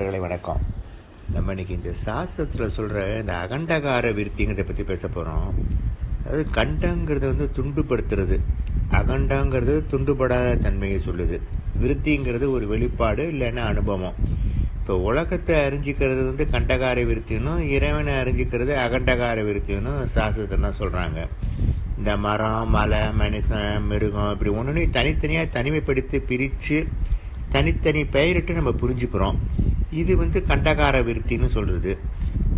நண்பர்களை வணக்கம். நம்ம இன்னைக்கு இந்த சாஸ்திரத்தில் சொல்கிற இந்த அகண்டகார விருத்திங்கிறத பற்றி பேச போகிறோம் அதாவது கண்டங்கிறது வந்து துண்டுபடுத்துறது. அகண்டங்கிறது துண்டுபடாத தன்மையை சொல்லுது. விருத்திங்கிறது ஒரு வெளிப்பாடு இல்லைன்னா அனுபவம். இப்போ உலகத்தை அறிஞ்சிக்கிறது வந்து கண்டகார விருத்தினும் இறைவனை அறிஞ்சிக்கிறது அகண்டகார விருத்தினும் சாஸ்திரத்தை தான் சொல்கிறாங்க இந்த மரம் மலை மனுஷன் மிருகம் இப்படி ஒன்று தனித்தனியாக தனிமைப்படுத்தி பிரித்து தனித்தனி பெயரிட்டு நம்ம புரிஞ்சுக்கிறோம். இது வந்து கண்டகார விருத்தின்னு சொல்றது.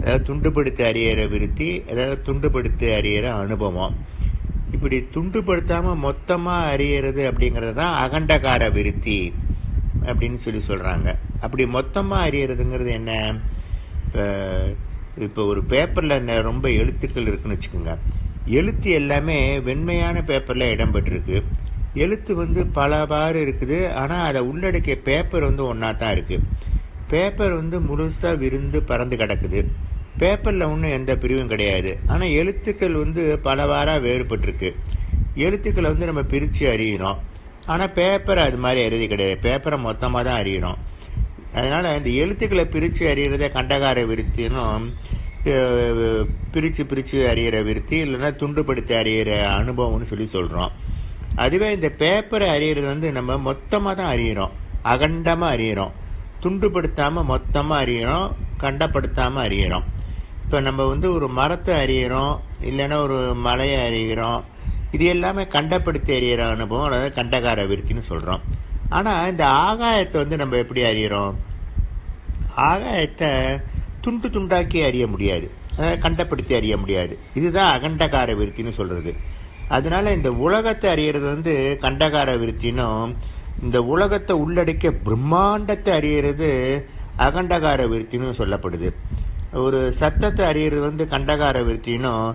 அதாவது துண்டுபடுத்தி அறியற விருத்தி அதாவது துண்டுபடுத்தி அறியற அனுபவம். இப்படி துண்டுபடுத்தாம மொத்தமா அறியறது அப்படிங்கறது தான் அகண்டகார விருத்தி அப்படின்னு சொல்லி சொல்றாங்க. அப்படி மொத்தமா அறியறதுங்கிறது என்ன? இப்ப ஒரு பேப்பர்ல ரொம்ப எழுத்துக்கள் இருக்குன்னு வச்சுக்கோங்க. எழுத்து எல்லாமே வெண்மையான பேப்பர்ல இடம்பெற்றிருக்கு. எழுத்து வந்து பலவாறு இருக்குது. ஆனா அதை உள்ளடக்கிய பேப்பர் வந்து ஒன்னா தான் இருக்கு. பேப்பர் வந்து முழுசாக விருந்து பறந்து கிடக்குது. பேப்பரில் ஒன்றும் எந்த பிரிவும் கிடையாது. ஆனால் எழுத்துக்கள் வந்து பலவாறாக வேறுபட்டிருக்கு. எழுத்துக்களை வந்து நம்ம பிரித்து அறியிறோம். ஆனால் பேப்பர் அது மாதிரி எழுதி கிடையாது. பேப்பரை மொத்தமாக தான் அறியிறோம். அதனால் இந்த எழுத்துக்களை பிரித்து அறியறத கண்டகார விருத்தினும் பிரித்து பிரித்து அறிகிற விருத்தி இல்லைன்னா துண்டுபடுத்தி அறிகிற அனுபவம்னு சொல்லி சொல்கிறோம் அதுவே இந்த பேப்பரை அறியறது வந்து நம்ம மொத்தமாக தான் அறியிறோம். அகண்டமாக அறியறோம். துண்டுபடுத்தாம மொத்தமா அறியறோம் கண்டப்படுத்தாம அறியறோம். இப்ப நம்ம வந்து ஒரு மரத்தை அறியறோம் இல்லைன்னா ஒரு மலையை அறிகிறோம் இது எல்லாமே கண்டப்படுத்தி அறியற அனுபவம் அதாவது கண்டகார விருத்தின்னு சொல்றோம். ஆனா இந்த ஆகாயத்தை வந்து நம்ம எப்படி அறியறோம்? ஆகாயத்தை துண்டு துண்டாக்கி அறிய முடியாது. கண்டப்படுத்தி அறிய முடியாது. இதுதான் அகண்டகார விருத்தின்னு சொல்றது. அதனால இந்த உலகத்தை அறியறது வந்து கண்டகார விருத்தினும் இந்த உலகத்தை உள்ளடக்கிய பிரம்மாண்டத்தை அறியறது அகண்டகார விருத்தினும் சொல்லப்படுது. ஒரு சத்தத்தை அறியறது வந்து கண்டகார விருத்தினும்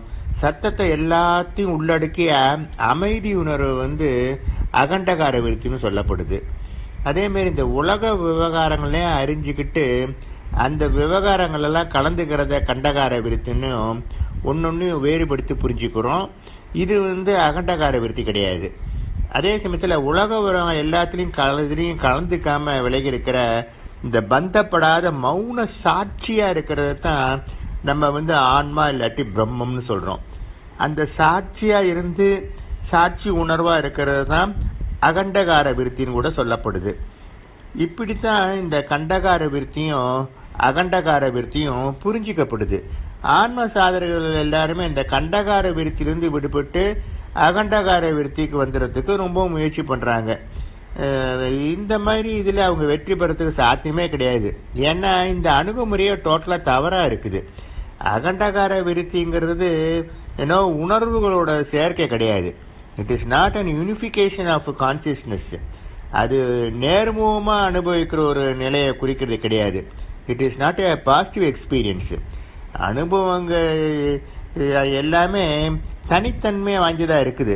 சத்தத்தை எல்லாத்தையும் உள்ளடக்கிய அமைதி உணர்வு வந்து அகண்டகார விருத்தின்னு சொல்லப்படுது. அதே மாதிரி இந்த உலக விவகாரங்களையும் அறிஞ்சுக்கிட்டு அந்த விவகாரங்கள் எல்லாம் கலந்துக்கிறத கண்டகார விருத்தின்னு ஒன்னொன்னு வேறுபடுத்தி புரிஞ்சுக்கிறோம். இது வந்து அகண்டகார விருத்தி கிடையாது. அதே சமயத்துல உலக உரம் எல்லாத்திலையும் கலந்துலையும் கலந்துக்காம விலகி இருக்கிற இந்த பந்தப்படாத மௌன சாட்சியா இருக்கிறது தான் நம்ம வந்து ஆன்மா இல்லாட்டி பிரம்மம்னு சொல்றோம். அந்த சாட்சியா இருந்து சாட்சி உணர்வா இருக்கிறது தான் அகண்டகார விருத்தின்னு கூட சொல்லப்படுது. இப்படித்தான் இந்த கண்டகார விருத்தியும் அகண்டகார விருத்தியும் புரிஞ்சிக்கப்படுது. ஆன்ம சாதகர்கள் எல்லாருமே இந்த கண்டகார விருத்திலிருந்து விடுபட்டு அகண்டகார விருத்திக்கு வந்துடுறதுக்கு ரொம்ப முயற்சி பண்ணுறாங்க இந்த மாதிரி இதில் அவங்க வெற்றி பெறத்துக்கு சாத்தியமே கிடையாது. ஏன்னா இந்த அணுகுமுறையே டோட்டலாக தவறாக இருக்குது. அகண்டகார விருத்திங்கிறது ஏன்னோ உணர்வுகளோட சேர்க்கை கிடையாது. It is not an unification of consciousness அது நேர்முகமாக அனுபவிக்கிற ஒரு நிலையை குறிக்கிறது கிடையாது. It is not a positive experience அனுபவங்கள் எல்லாமே தனித்தன்மையை வாங்கிதான் இருக்குது.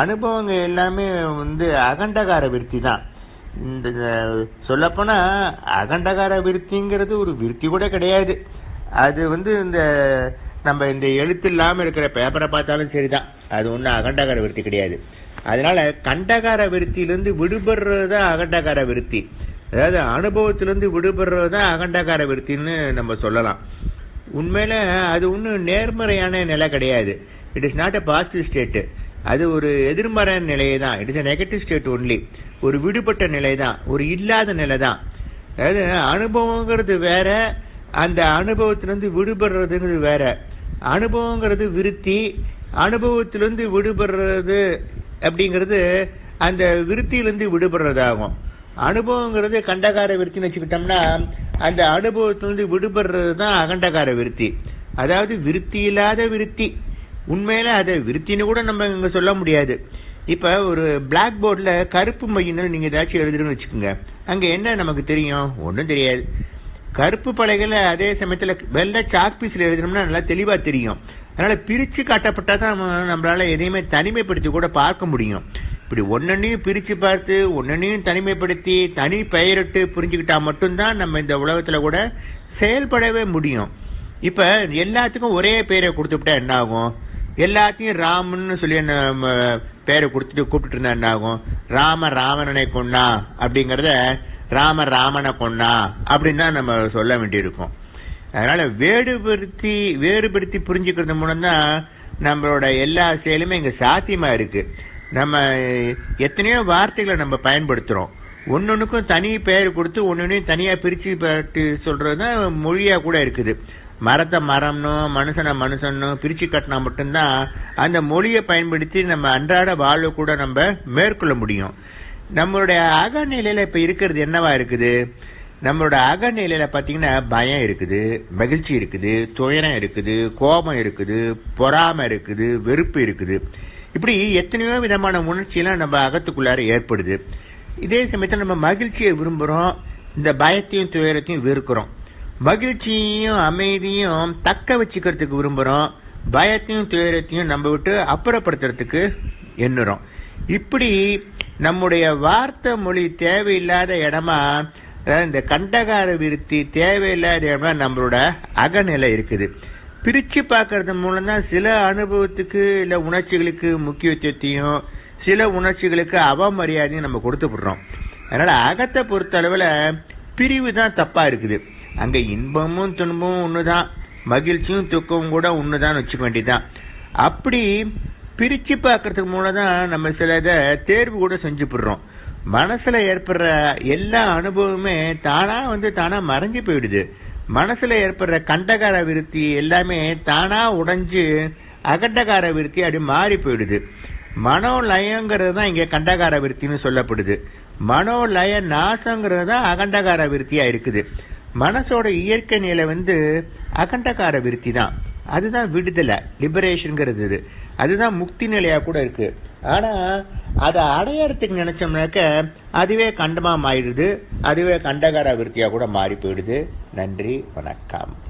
அனுபவங்கள் எல்லாமே வந்து அகண்டகார விருத்தி தான். இந்த சொல்லப்போனா அகண்டகார விருத்திங்கிறது ஒரு விருத்தி கூட கிடையாது. அது வந்து இந்த நம்ம இந்த எழுத்து இல்லாம இருக்கிற பேப்பரை பார்த்தாலும் சரிதான். அது ஒன்றும் அகண்டகார விருத்தி கிடையாது. அதனால கண்டகார விருத்தியிலிருந்து விடுபடுறது தான் அகண்டகார விருத்தி. அதாவது அனுபவத்திலிருந்து விடுபடுறது தான் அகண்டகார விருத்தின்னு நம்ம சொல்லலாம். உண்மையில அது ஒன்றும் நேர்மறையான நிலை கிடையாது. It is not a positive state அது ஒரு எதிர்மறை நிலையை தான் it is a negative state only ஒரு விடுபட்ட நிலை தான் ஒரு இல்லாத நிலை தான் அதாவது அனுபவங்கிறது வேற அந்த அனுபவத்திலிருந்து விடுபடுறதுங்கிறது வேற. அனுபவங்கிறது விருத்தி அனுபவத்திலிருந்து விடுபடுறது அப்படிங்கிறது அந்த விருத்தியிலிருந்து விடுபடுறதாகும். அனுபவங்கிறது கண்டகார விருத்தின்னு வச்சுக்கிட்டோம்னா அந்த அனுபவத்திலிருந்து விடுபடுறது தான் அகண்டகார விருத்தி. அதாவது விருத்தி இல்லாத விருத்தி. உண்மையில அதை விருத்தின்னு கூட நம்ம இங்க சொல்ல முடியாது. இப்ப ஒரு பிளாக் போர்ட்ல கருப்பு மையின்னு நீங்க ஏதாச்சும் எழுதுறேன்னு வச்சுக்கோங்க. அங்க என்ன நமக்கு தெரியும்? ஒன்றும் தெரியாது. கருப்பு பலகையில அதே சமயத்துல வெள்ளை சாக் பீஸ்ல எழுதணும்னா நல்லா தெளிவா தெரியும். அதனால பிரிச்சு காட்டப்பட்டா தான் நம்மளால எதையுமே தனிமைப்படுத்தி கூட பார்க்க முடியும். இப்படி ஒன்னொன்னையும் பிரிச்சு பார்த்து ஒன்னொன்னையும் தனிமைப்படுத்தி தனி பெயரிட்டு புரிஞ்சுக்கிட்டா மட்டும்தான் நம்ம இந்த உலகத்துல கூட செயல்படவே முடியும். இப்ப எல்லாத்துக்கும் ஒரே பெயரை கொடுத்துட்டா என்ன ஆகும்? எல்லாத்தையும் ராமன்னு சொல்லி நம்ம பேரை கொடுத்துட்டு கூப்பிட்டு இருந்தா என்ன ஆகும்? ராம ராவணனை கொண்டா அப்படிங்கறத ராம ராமனை கொன்னா அப்படின்னு தான் நம்ம சொல்ல வேண்டியிருக்கும். அதனால வேறுபடுத்தி வேறுபடுத்தி புரிஞ்சுக்கிறது மூலம் தான் நம்மளோட எல்லா செயலுமே இங்க சாத்தியமா இருக்கு. நம்ம எத்தனையோ வார்த்தைகளை நம்ம பயன்படுத்துறோம். ஒன்னொன்னுக்கும் தனி பெயர் கொடுத்து ஒன்னொன்னையும் தனியா பிரிச்சு பட்டு சொல்றதுதான் மொழியா கூட இருக்குது. மரத்தை மரம்னும் மனுஷனை மனுஷன்னும் பிரிச்சு கட்டினா மட்டும்தான் அந்த மொழியை பயன்படுத்தி நம்ம அன்றாட வாழ்வு கூட நம்ம மேற்கொள்ள முடியும். நம்மளுடைய அகநிலையில இப்ப இருக்கிறது என்னவா இருக்குது? நம்மளோட அகநிலையில பாத்தீங்கன்னா பயம் இருக்குது மகிழ்ச்சி இருக்குது துயரம் இருக்குது கோபம் இருக்குது பொறாமை இருக்குது வெறுப்பு இருக்குது. இப்படி எத்தனையோ விதமான உணர்ச்சியெல்லாம் நம்ம அகத்துக்குள்ளார ஏற்படுது. இதே சமயத்தில் நம்ம மகிழ்ச்சியை விரும்புறோம் இந்த பயத்தையும் துயரத்தையும் வெறுக்கிறோம். மகிழ்ச்சியையும் அமைதியும் தக்க வச்சுக்கிறதுக்கு விரும்புறோம். பயத்தையும் துயரத்தையும் நம்ம விட்டு அப்புறப்படுத்துறதுக்கு எண்ணுறோம். இப்படி நம்முடைய வார்த்தை மொழி தேவையில்லாத இடமா இந்த கண்டகார விருத்தி தேவையில்லாத இடமா நம்மளோட அகநிலை இருக்குது. பிரிச்சு பார்க்கறது மூலம் தான் சில அனுபவத்துக்கு இல்ல உணர்ச்சிகளுக்கு முக்கியத்துவத்தையும் சில உணர்ச்சிகளுக்கு அவமரியாதையும் நம்ம கொடுத்து விடுறோம். அதனால அகத்தை பொறுத்த அளவுல பிரிவு தான் தப்பா இருக்குது. அங்க இன்பமும் துன்பமும் ஒண்ணுதான். மகிழ்ச்சியும் துக்கமும் கூட ஒண்ணுதான் வச்சுக்க வேண்டியதுதான். அப்படி பிரிச்சு பார்க்கறதுக்கு மூலம் தான் நம்ம சில இதை தேர்வு கூட செஞ்சு போடுறோம் மனசுல ஏற்படுற எல்லா அனுபவமுமே தானா வந்து தானா மறைஞ்சு போயிடுது. மனசுல ஏற்படுற கண்டகார விருத்தி எல்லாமே தானா உடைஞ்சு அகண்டகார விருத்தி அப்படி மாறி போயிடுது. மனோலயங்கிறது தான் இங்க கண்டகார விருத்தின்னு சொல்லப்படுது. மனோலய நாசங்கிறது தான் அகண்டகார விருத்தியா இருக்குது. மனசோட இயற்கை நிலை வந்து அகண்டகார விருத்தி தான் அதுதான் விடுதலை லிபரேஷனுங்கிறது இது. அதுதான் முக்தி நிலையா கூட இருக்கு. ஆனா அதை அடையறதுக்கு நினைச்சோம்னாக்க அதுவே கண்டமா மாறிடுது. அதுவே கண்டகார விருத்தியா கூட மாறி போயிடுது. நன்றி வணக்கம்.